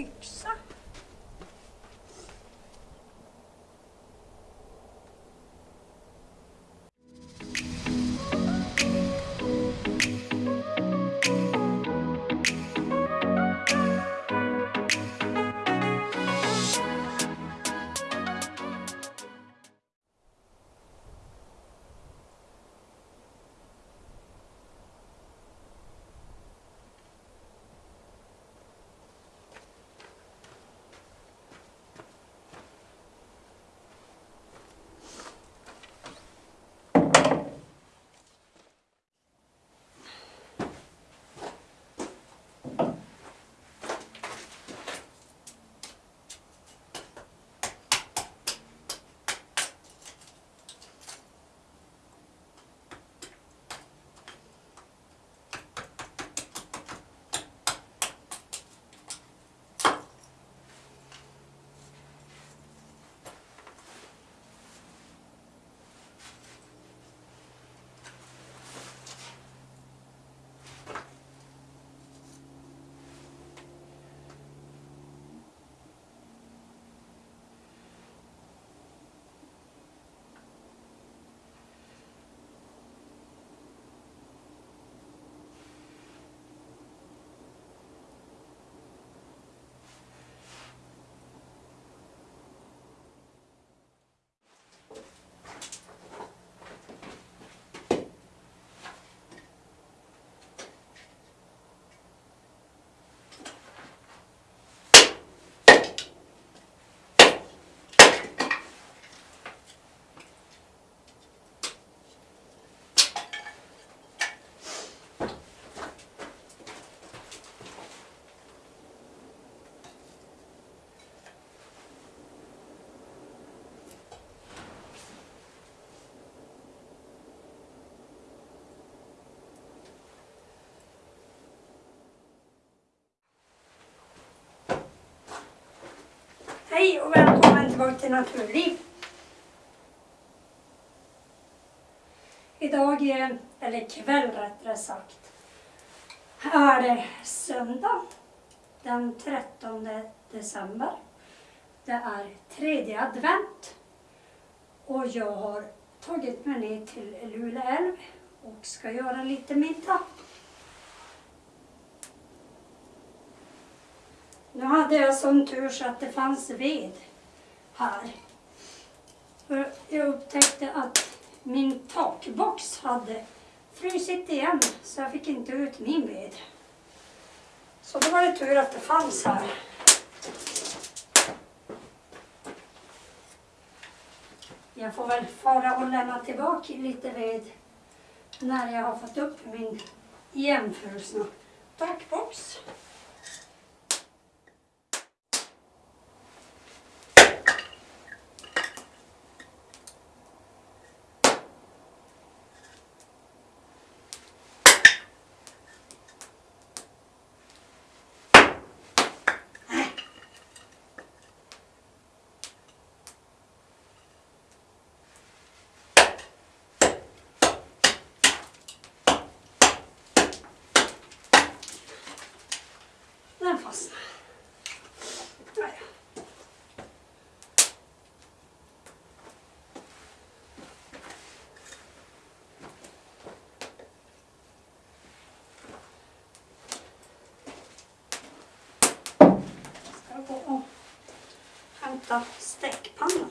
quick Hej och välkommen tillbaka till Naturliv. Idag, är- eller kväll rättare sagt, är det söndag den 13 december. Det är tredje advent och jag har tagit mig ner till Luleälv och ska göra lite middag. Nu hade jag sån tur så att det fanns ved här. För jag upptäckte att min takbox hade frusit igen så jag fick inte ut min ved. Så då var det tur att det fanns här. Jag får väl fara och lämna tillbaka lite ved när jag har fått upp min igenfrusna takbox. Den fastnade. Ska jag gå och hämta stekpannan.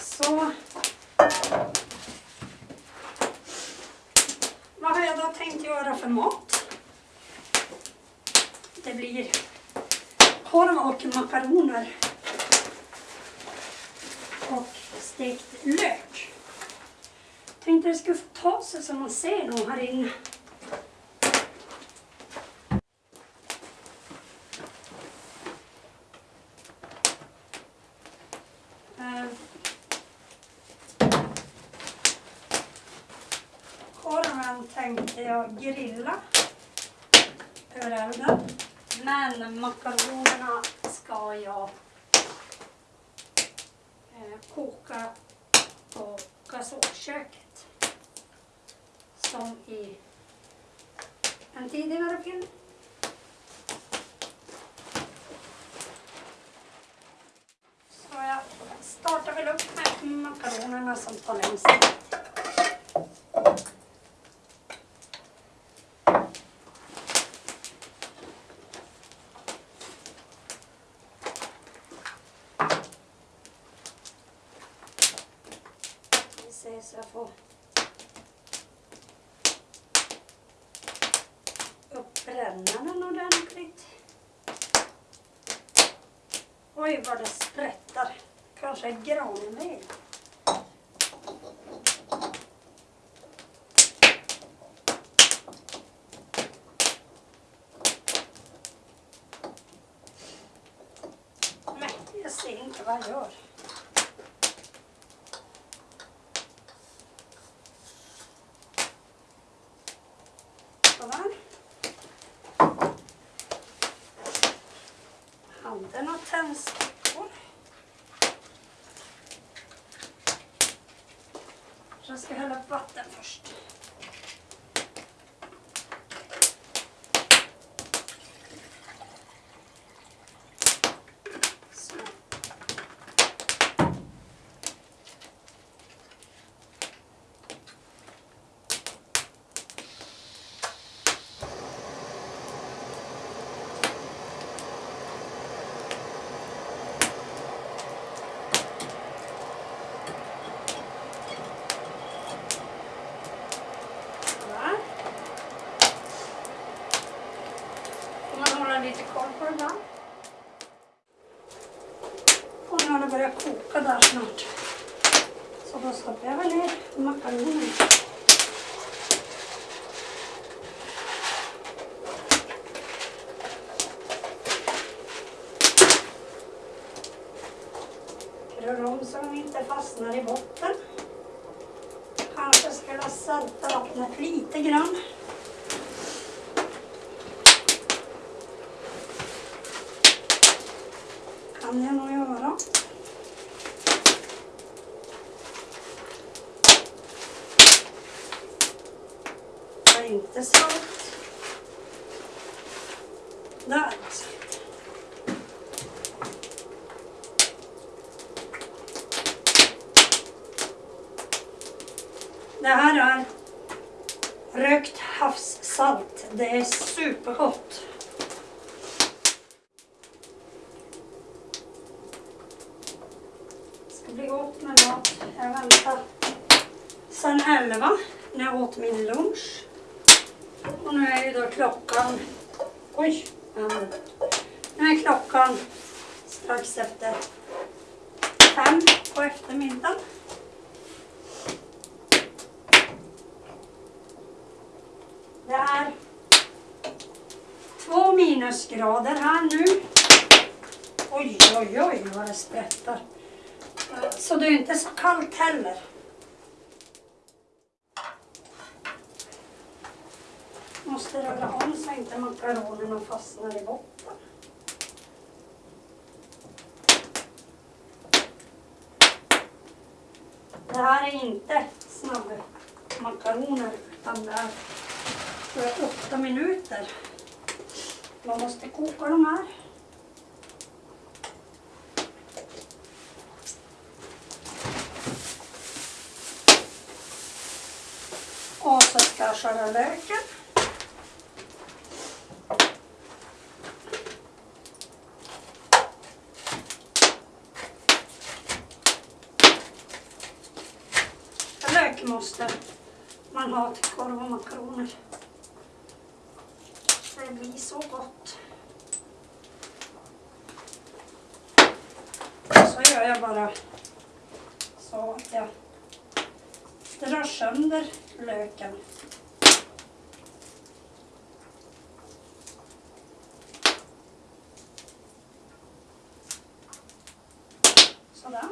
Så. Vad har jag då för mat? Det blir korv och makaroner. Och stekt lök. Tänkte det skulle få ta sig så man ser nog här inne. Eh, Korven tänkte jag grilla över elden. Men makaronerna ska jag eh, koka på gasolköket. Som i en tidigare film. Så jag startar väl upp med makaronerna som tar längst tid. Vi ser så jag får upp brännaren ordentligt. Oj vad det sprättar. Kanske granved. Nej, jag ser inte vad jag gör. Sådär. Hade några tändstickor. Jag ska hälla upp vatten först. Så. Sådär. Får man hålla lite koll på det där. Och nu har det börjat koka där snart. Så då stoppar jag väl ner makaronerna. Rör om så de inte fastnar i botten. Kanske skulle salta vattnet lite grann. Kan jag nog göra. Det är inte salt. Där. Det här är rökt havssalt. Det är supergott. Det ska bli gott med mat. Jag väntar sen elva när jag åt min lunch. Och nu är ju då klockan... Oj! ja. Nu är klockan strax efter fem på eftermiddagen. Det är två minusgrader här nu. Oj, oj, oj vad det sprättar. Så det är inte så kallt heller. Måste röra om så inte makaronerna fastnar i botten. Det här är inte snabbmakaroner utan det är för åtta minuter. Man måste koka de här. Och skära löken. Lök måste man ha till korv och makaroner. Det blir så gott. Så gör jag bara så att jag drar sönder löken. Sådär.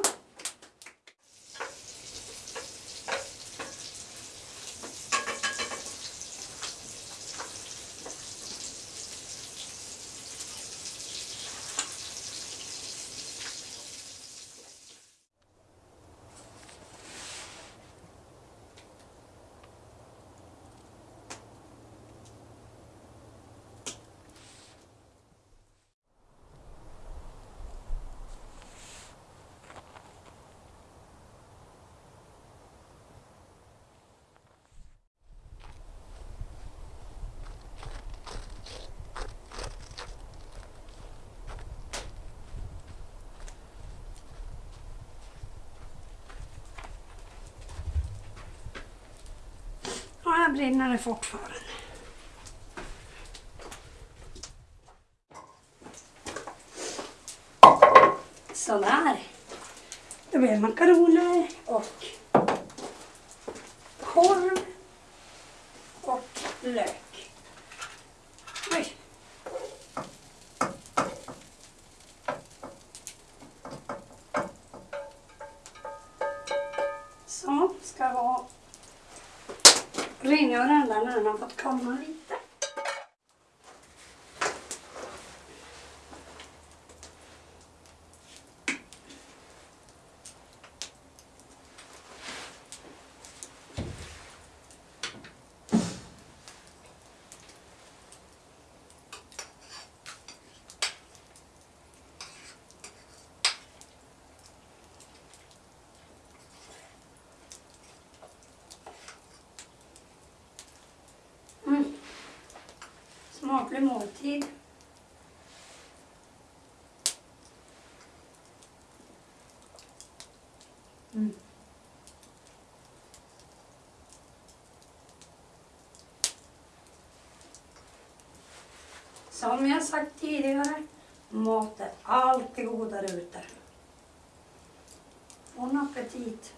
Ja, här brinner det fortfarande. Sådär. Då blir det makaroner och korv och lök. Rengöra varandra när den har fått komma hit. Mm. Smaklig måltid. Mm. Som jag sagt tidigare, mat är alltid godare ute. Bon appetit!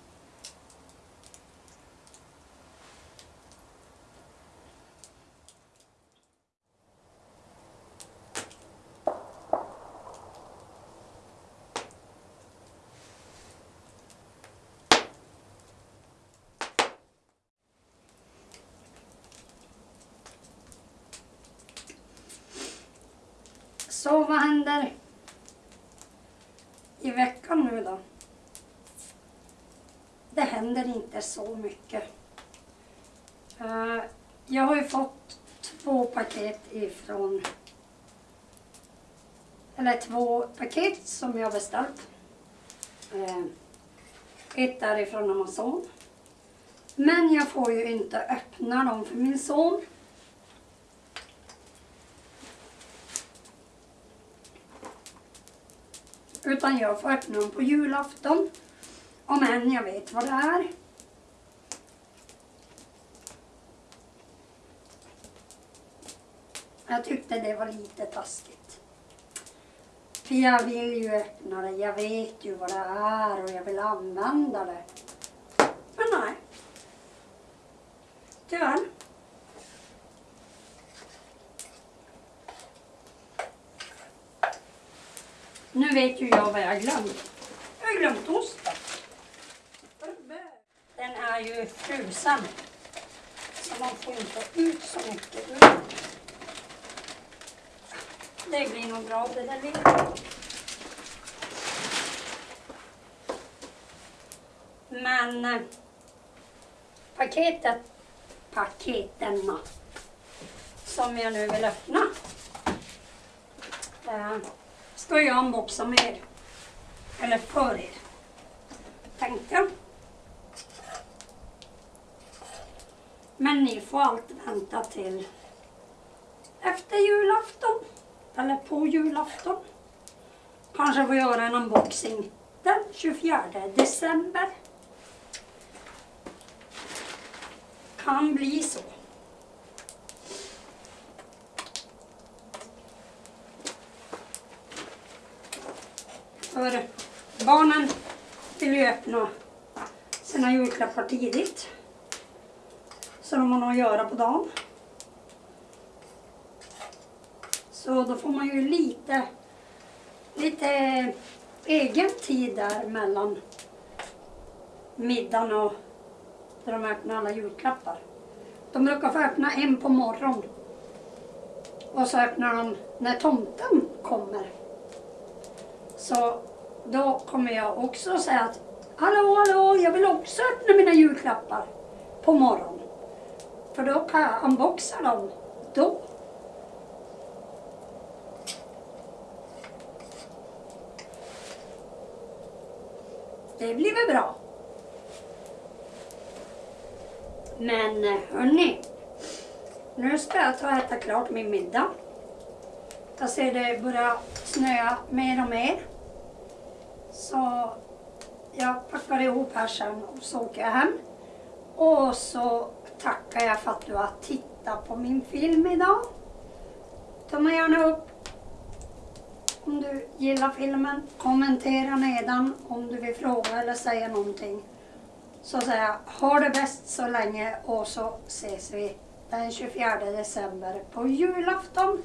Så vad händer i veckan nu då? Det händer inte så mycket. Eh, jag har ju fått två paket ifrån eller två paket som jag har beställt. Eh, ett är ifrån Amazon. Men jag får ju inte öppna dem för min son. Utan jag får öppna dem på julafton. Om än jag vet vad det är. Jag tyckte det var lite taskigt. För jag vill ju öppna det, jag vet ju vad det är och jag vill använda det. Men nej. Tyvärr. Nu vet ju jag vad jag glömt. Jag har glömt osten. Den är ju frusen. Så man får inte ut så mycket ur den. Det blir nog bra det där lilla. Men eh, paketet, paketen som jag nu vill öppna eh, ska jag unboxa med er. Eller för er. Tänkte jag. Men ni får alltid vänta till efter julafton. Eller på julafton. Kanske får göra en unboxing den 24 december. Kan bli så. För barnen vill ju öppna sina julklappar tidigt. Så de har något att göra på dagen. Så då får man ju lite, lite egen tid där mellan middagen och där de öppnar alla julklappar. De brukar få öppna en på morgonen. Och så öppnar de när tomten kommer. Så då kommer jag också säga att Hallå, hallå, jag vill också öppna mina julklappar på morgonen. För då kan jag unboxa dem då. Det blir väl bra. Men eh, hörni, nu ska jag ta och äta klart min middag. Jag ser det börja snöa mer och mer. Så jag packar ihop här sen och så åker jag hem. Och så tackar jag för att du har tittat på min film idag. Tumma gärna upp om du gillar filmen. Kommentera nedan om du vill fråga eller säga någonting. Så säger jag, ha det bäst så länge och så ses vi den 24 december på julafton.